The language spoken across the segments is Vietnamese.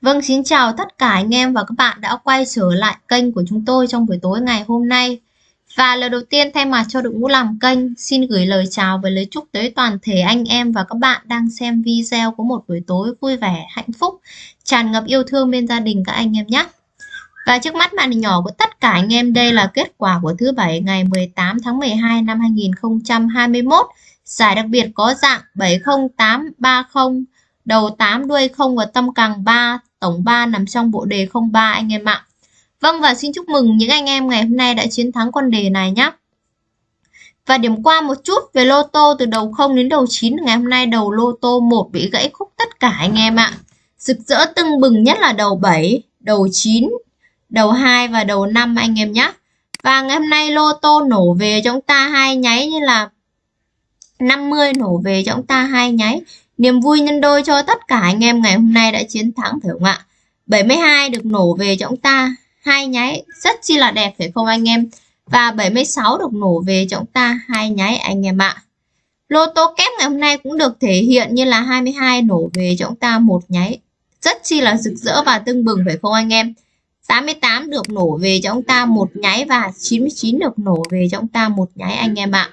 Vâng, xin chào tất cả anh em và các bạn đã quay trở lại kênh của chúng tôi trong buổi tối ngày hôm nay. Và lời đầu tiên thay mặt cho đội ngũ làm kênh, xin gửi lời chào và lời chúc tới toàn thể anh em và các bạn đang xem video của một buổi tối vui vẻ, hạnh phúc, tràn ngập yêu thương bên gia đình các anh em nhé. Và trước mắt màn hình nhỏ của tất cả anh em đây là kết quả của thứ bảy ngày 18 tháng 12 năm 2021. Giải đặc biệt có dạng 70830 đầu 8 đuôi 0 và tâm càng 3 tổng 3 nằm trong bộ đề 03 anh em ạ. Vâng và xin chúc mừng những anh em ngày hôm nay đã chiến thắng con đề này nhé. Và điểm qua một chút về lô tô từ đầu 0 đến đầu 9 ngày hôm nay đầu lô tô 1 bị gãy khúc tất cả anh em ạ. Rực rỡ tưng bừng nhất là đầu 7, đầu 9, đầu 2 và đầu 5 anh em nhé. Và ngày hôm nay lô tô nổ về chúng ta hai nháy như là 50 nổ về chúng ta hai nháy Niềm vui nhân đôi cho tất cả anh em ngày hôm nay đã chiến thắng phải không ạ? 72 được nổ về cho chúng ta, hai nháy rất chi là đẹp phải không anh em? Và 76 được nổ về cho chúng ta, hai nháy anh em ạ. Lô tô kép ngày hôm nay cũng được thể hiện như là 22 nổ về cho chúng ta một nháy. Rất chi là rực rỡ và tưng bừng phải không anh em? 88 được nổ về cho chúng ta một nháy và 99 được nổ về cho chúng ta một nháy anh em ạ.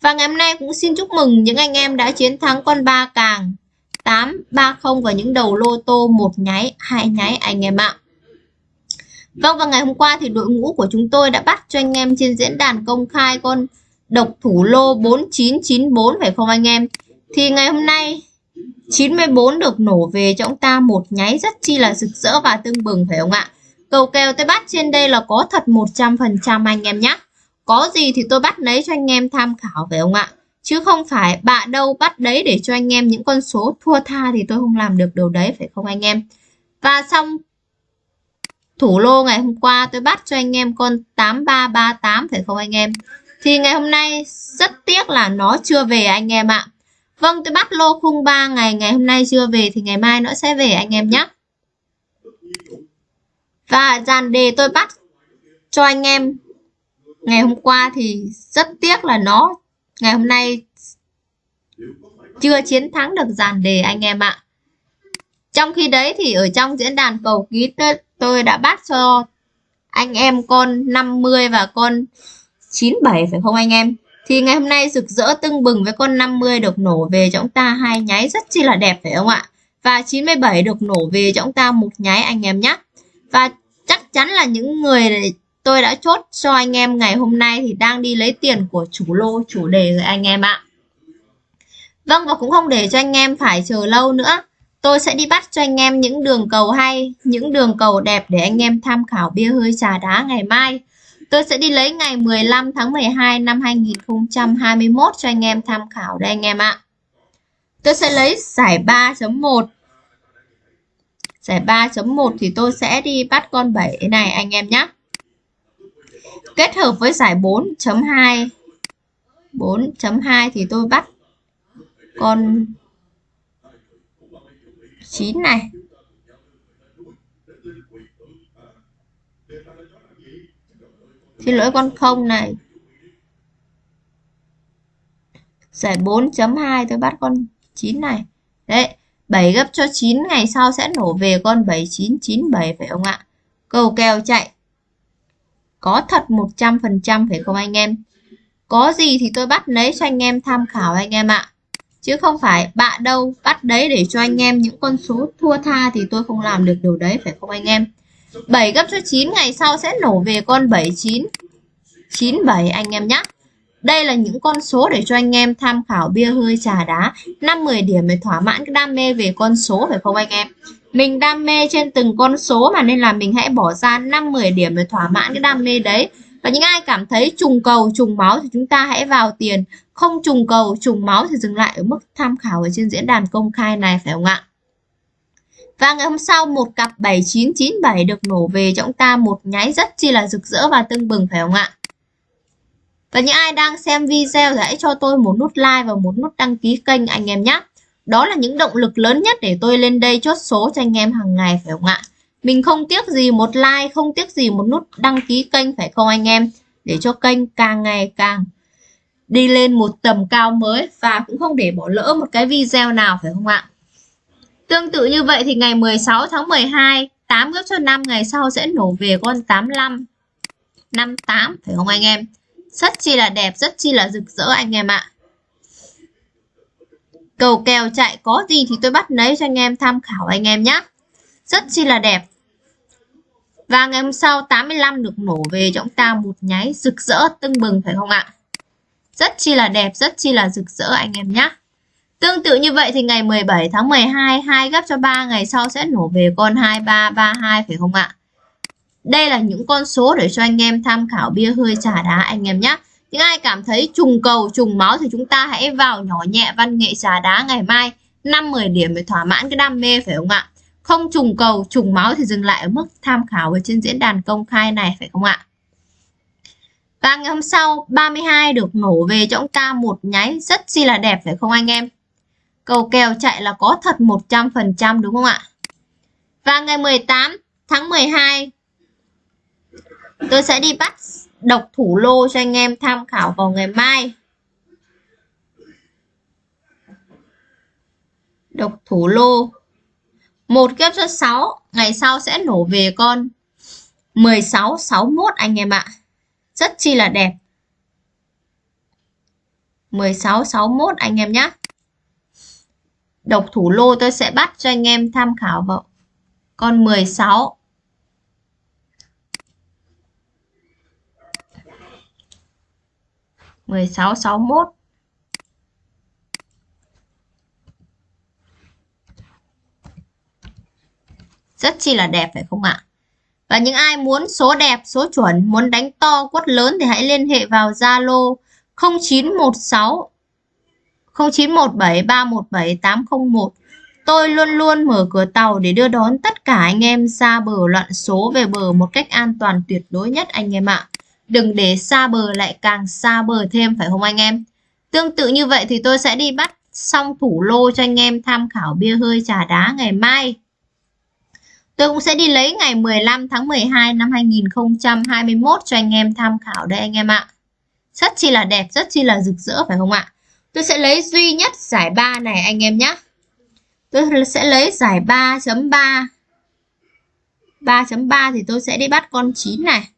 Và ngày hôm nay cũng xin chúc mừng những anh em đã chiến thắng con ba càng 830 và những đầu lô tô một nháy, hai nháy anh em ạ. Vâng và ngày hôm qua thì đội ngũ của chúng tôi đã bắt cho anh em trên diễn đàn công khai con độc thủ lô 4994 phải không anh em? Thì ngày hôm nay 94 được nổ về cho ông ta một nháy rất chi là rực rỡ và tưng bừng phải không ạ? Cầu kèo tôi bắt trên đây là có thật 100% anh em nhé. Có gì thì tôi bắt lấy cho anh em tham khảo phải không ạ? Chứ không phải bạ đâu bắt đấy để cho anh em những con số thua tha thì tôi không làm được điều đấy, phải không anh em? Và xong thủ lô ngày hôm qua tôi bắt cho anh em con 8338 phải không anh em? Thì ngày hôm nay rất tiếc là nó chưa về anh em ạ. Vâng tôi bắt lô khung 3 ngày ngày hôm nay chưa về thì ngày mai nó sẽ về anh em nhé. Và dàn đề tôi bắt cho anh em ngày hôm qua thì rất tiếc là nó, ngày hôm nay chưa chiến thắng được dàn đề anh em ạ. Trong khi đấy thì ở trong diễn đàn cầu ký tôi đã bắt cho anh em con 50 và con 97 phải không anh em? Thì ngày hôm nay rực rỡ tưng bừng với con 50 được nổ về cho chúng ta hai nháy rất chi là đẹp phải không ạ? Và 97 được nổ về cho chúng ta một nháy anh em nhé và chắc chắn là những người tôi đã chốt cho anh em ngày hôm nay thì đang đi lấy tiền của chủ lô, chủ đề rồi anh em ạ. Vâng và cũng không để cho anh em phải chờ lâu nữa. Tôi sẽ đi bắt cho anh em những đường cầu hay, những đường cầu đẹp để anh em tham khảo bia hơi trà đá ngày mai. Tôi sẽ đi lấy ngày 15 tháng 12 năm 2021 cho anh em tham khảo đây anh em ạ. Tôi sẽ lấy giải 3.1 giải 3.1 thì tôi sẽ đi bắt con 7 này anh em nhé kết hợp với giải 4.2 4.2 thì tôi bắt con 9 này. Xin lỗi con không này. Giải 4.2 tôi bắt con 9 này. Đấy 7 gấp cho 9 ngày sau sẽ nổ về con 7997 phải không ạ? Cầu kèo chạy có thật 100% phải không anh em? Có gì thì tôi bắt lấy cho anh em tham khảo anh em ạ. Chứ không phải bạn đâu bắt đấy để cho anh em những con số thua tha thì tôi không làm được điều đấy, phải không anh em? 7 gấp cho 9 ngày sau sẽ nổ về con 79 97 anh em nhé. Đây là những con số để cho anh em tham khảo bia hơi trà đá 5-10 điểm để thỏa mãn cái đam mê về con số, phải không anh em? Mình đam mê trên từng con số mà nên là mình hãy bỏ ra 5-10 điểm để thỏa mãn cái đam mê đấy. Và những ai cảm thấy trùng cầu, trùng máu thì chúng ta hãy vào tiền. Không trùng cầu, trùng máu thì dừng lại ở mức tham khảo ở trên diễn đàn công khai này phải không ạ? Và ngày hôm sau một cặp 7997 được nổ về cho chúng ta một nháy rất chi là rực rỡ và tưng bừng phải không ạ? Và những ai đang xem video thì hãy cho tôi một nút like và một nút đăng ký kênh anh em nhé. Đó là những động lực lớn nhất để tôi lên đây chốt số cho anh em hàng ngày phải không ạ? Mình không tiếc gì một like, không tiếc gì một nút đăng ký kênh phải không anh em? Để cho kênh càng ngày càng đi lên một tầm cao mới và cũng không để bỏ lỡ một cái video nào phải không ạ? Tương tự như vậy thì ngày 16 tháng 12, 8 gấp cho 5 ngày sau sẽ nổ về con 85. 58 phải không anh em? Rất chi là đẹp, rất chi là rực rỡ anh em ạ. Cầu kèo chạy có gì thì tôi bắt lấy cho anh em tham khảo anh em nhé. Rất chi là đẹp. Và ngày hôm sau 85 được nổ về cho chúng ta một nháy rực rỡ tưng bừng phải không ạ? Rất chi là đẹp, rất chi là rực rỡ anh em nhé. Tương tự như vậy thì ngày 17 tháng 12 2 gấp cho 3 ngày sau sẽ nổ về con 2332 phải không ạ? Đây là những con số để cho anh em tham khảo bia hơi trà đá anh em nhé. Những ai cảm thấy trùng cầu, trùng máu thì chúng ta hãy vào nhỏ nhẹ văn nghệ trà đá ngày mai 5-10 điểm để thỏa mãn cái đam mê phải không ạ? Không trùng cầu, trùng máu thì dừng lại ở mức tham khảo ở trên diễn đàn công khai này phải không ạ? Và ngày hôm sau 32 được nổ về cho ông ta một nháy rất chi là đẹp phải không anh em? Cầu kèo chạy là có thật 100% đúng không ạ? Và ngày 18 tháng 12 tôi sẽ đi bắt đọc thủ lô cho anh em tham khảo vào ngày mai. Độc thủ lô một kép cho 6 ngày sau sẽ nổ về con 16 61 anh em ạ. Rất chi là đẹp. 16 61 anh em nhé. Độc thủ lô tôi sẽ bắt cho anh em tham khảo vào con 16 16 61 Rất chi là đẹp phải không ạ? Và những ai muốn số đẹp, số chuẩn, muốn đánh to, quất lớn thì hãy liên hệ vào Zalo 0916 0917 317 801. Tôi luôn luôn mở cửa tàu để đưa đón tất cả anh em xa bờ loạn số về bờ một cách an toàn tuyệt đối nhất anh em ạ. Đừng để xa bờ lại càng xa bờ thêm phải không anh em? Tương tự như vậy thì tôi sẽ đi bắt xong thủ lô cho anh em tham khảo bia hơi trà đá ngày mai. Tôi cũng sẽ đi lấy ngày 15 tháng 12 năm 2021 cho anh em tham khảo đây anh em ạ. Rất chi là đẹp, rất chi là rực rỡ phải không ạ? Tôi sẽ lấy duy nhất giải 3 này anh em nhé. Tôi sẽ lấy giải 3.3. 3.3 thì tôi sẽ đi bắt con 9 này.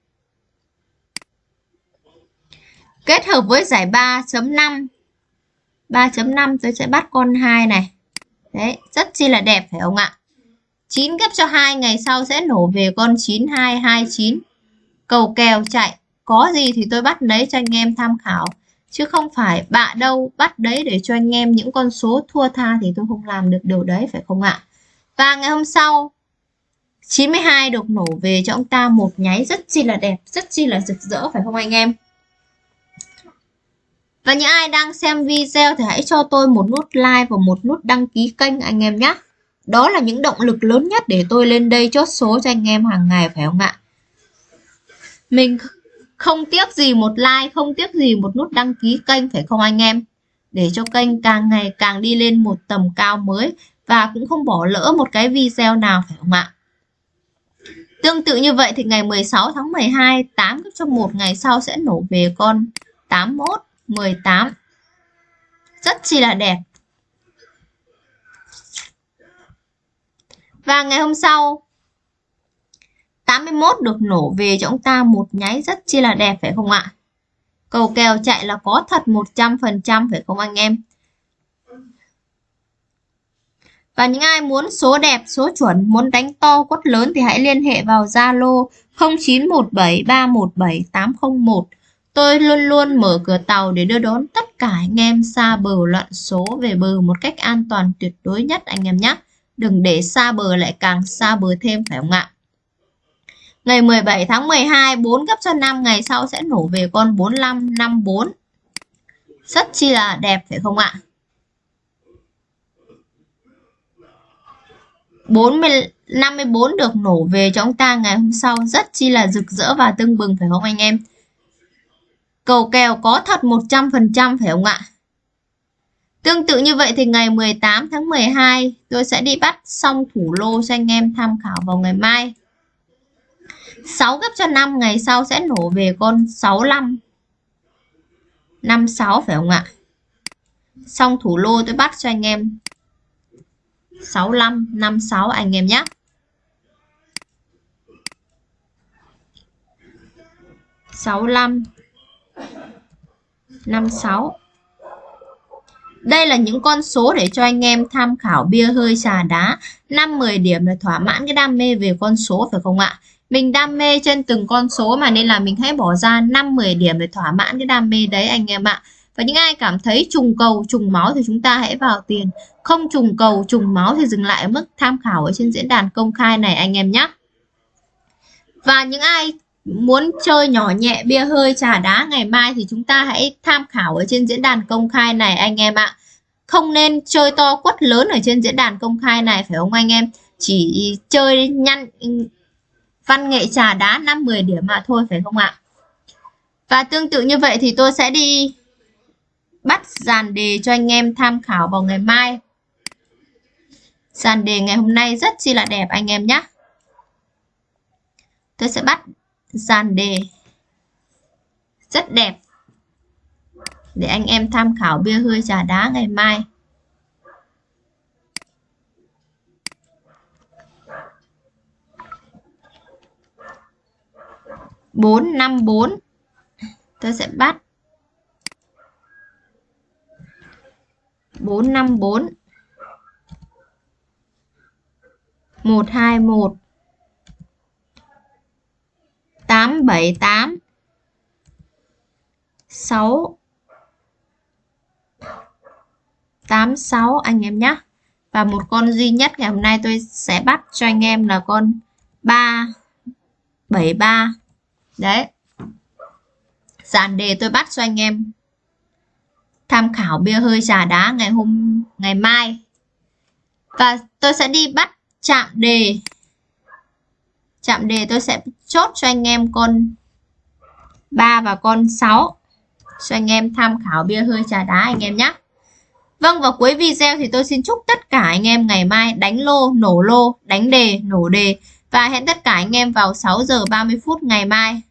Kết hợp với giải 3.5. 3.5 tôi sẽ bắt con 2 này. Đấy, rất chi là đẹp phải không ạ? 9 ghép cho 2 ngày sau sẽ nổ về con 9229. Cầu kèo chạy, có gì thì tôi bắt lấy cho anh em tham khảo. Chứ không phải bạ đâu bắt đấy để cho anh em những con số thua tha thì tôi không làm được điều đấy phải không ạ? Và ngày hôm sau 92 được nổ về cho ông ta một nháy rất chi là đẹp, rất chi là rực rỡ phải không anh em? Và những ai đang xem video thì hãy cho tôi một nút like và một nút đăng ký kênh anh em nhé. Đó là những động lực lớn nhất để tôi lên đây chốt số cho anh em hàng ngày phải không ạ? Mình không tiếc gì một like, không tiếc gì một nút đăng ký kênh phải không anh em? Để cho kênh càng ngày càng đi lên một tầm cao mới và cũng không bỏ lỡ một cái video nào phải không ạ? Tương tự như vậy thì ngày 16 tháng 12, 8 cấp cho một ngày sau sẽ nổ về con 81, 18. Rất chi là đẹp. Và ngày hôm sau 81 được nổ về cho ông ta một nháy rất chi là đẹp phải không ạ? Cầu kèo chạy là có thật 100% phải không anh em? Và những ai muốn số đẹp, số chuẩn, muốn đánh to, quất lớn thì hãy liên hệ vào Zalo 0917317801. Tôi luôn luôn mở cửa tàu để đưa đón tất cả anh em xa bờ loạn số về bờ một cách an toàn tuyệt đối nhất anh em nhé. Đừng để xa bờ lại càng xa bờ thêm phải không ạ? Ngày 17 tháng 12, 4 gấp cho 5 ngày sau sẽ nổ về con 4554. Rất chi là đẹp phải không ạ? 40, 54 được nổ về cho ông ta ngày hôm sau rất chi là rực rỡ và tưng bừng phải không anh em? Cầu kèo có thật 100% phải không ạ? Tương tự như vậy thì ngày 18 tháng 12 tôi sẽ đi bắt xong thủ lô cho anh em tham khảo vào ngày mai. 6 gấp cho 5 ngày sau sẽ nổ về con 65. 56 phải không ạ? Xong thủ lô tôi bắt cho anh em 65 56 anh em nhé 65 56 đây là những con số để cho anh em tham khảo bia hơi trà đá. 5-10 điểm là thỏa mãn cái đam mê về con số phải không ạ? Mình đam mê trên từng con số mà nên là mình hãy bỏ ra 5-10 điểm để thỏa mãn cái đam mê đấy anh em ạ. Và những ai cảm thấy trùng cầu, trùng máu thì chúng ta hãy vào tiền. Không trùng cầu, trùng máu thì dừng lại ở mức tham khảo ở trên diễn đàn công khai này anh em nhé. Và những ai muốn chơi nhỏ nhẹ bia hơi trà đá, ngày mai thì chúng ta hãy tham khảo ở trên diễn đàn công khai này, anh em ạ. Không nên chơi to quất lớn ở trên diễn đàn công khai này, phải không anh em? Chỉ chơi nhăn, văn nghệ trà đá 5-10 điểm mà thôi, phải không ạ? Và tương tự như vậy thì tôi sẽ đi bắt dàn đề cho anh em tham khảo vào ngày mai. Dàn đề ngày hôm nay rất chi là đẹp, anh em nhé tôi sẽ bắt dàn đề rất đẹp. Để anh em tham khảo bia hơi trà đá ngày mai. Bốn năm bốn. Tôi sẽ bắt. Bốn năm bốn. Một hai một tám bảy tám, sáu tám sáu anh em nhé và một con duy nhất ngày hôm nay tôi sẽ bắt cho anh em là con ba bảy ba. Đấy. Dàn đề tôi bắt cho anh em tham khảo bia hơi trà đá ngày hôm, ngày mai. Và tôi sẽ đi bắt chạm đề chạm đề tôi sẽ chốt cho anh em con 3 và con 6 cho anh em tham khảo bia hơi trà đá anh em nhé Vâng và cuối video thì tôi xin chúc tất cả anh em ngày mai đánh lô, nổ lô, đánh đề, nổ đề và hẹn tất cả anh em vào 6 giờ 30 phút ngày mai.